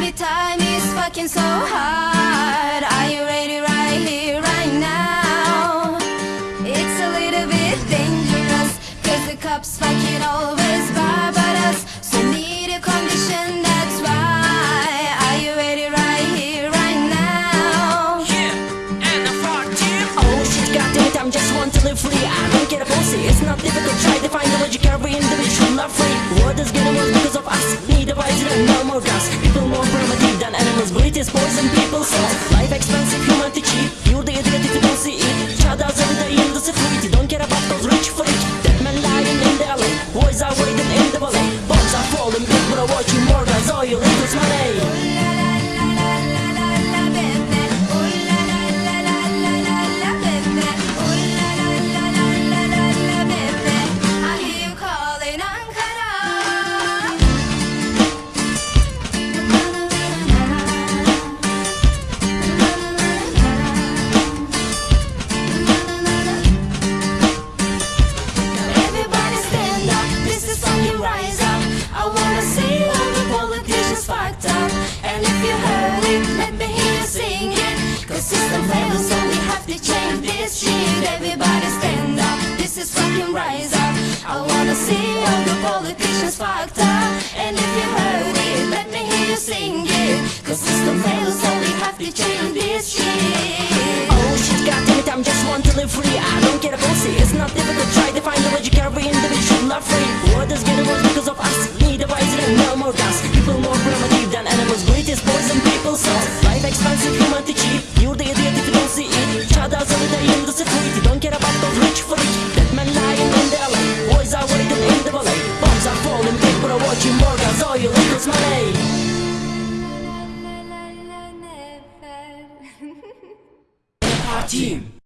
Every time it's fucking so hard Are you ready right here, right now? It's a little bit dangerous Cause the cops fucking always barbed us So need a condition Primitive than animals, poison people. So Life expensive all the politicians fucked up. And if you let me hear you sing it. Cause system fails, so we have to change this oh, shit Oh I'm just one to live free I don't get a pussy, it's not difficult, try to find the way you carry individual not free. 进。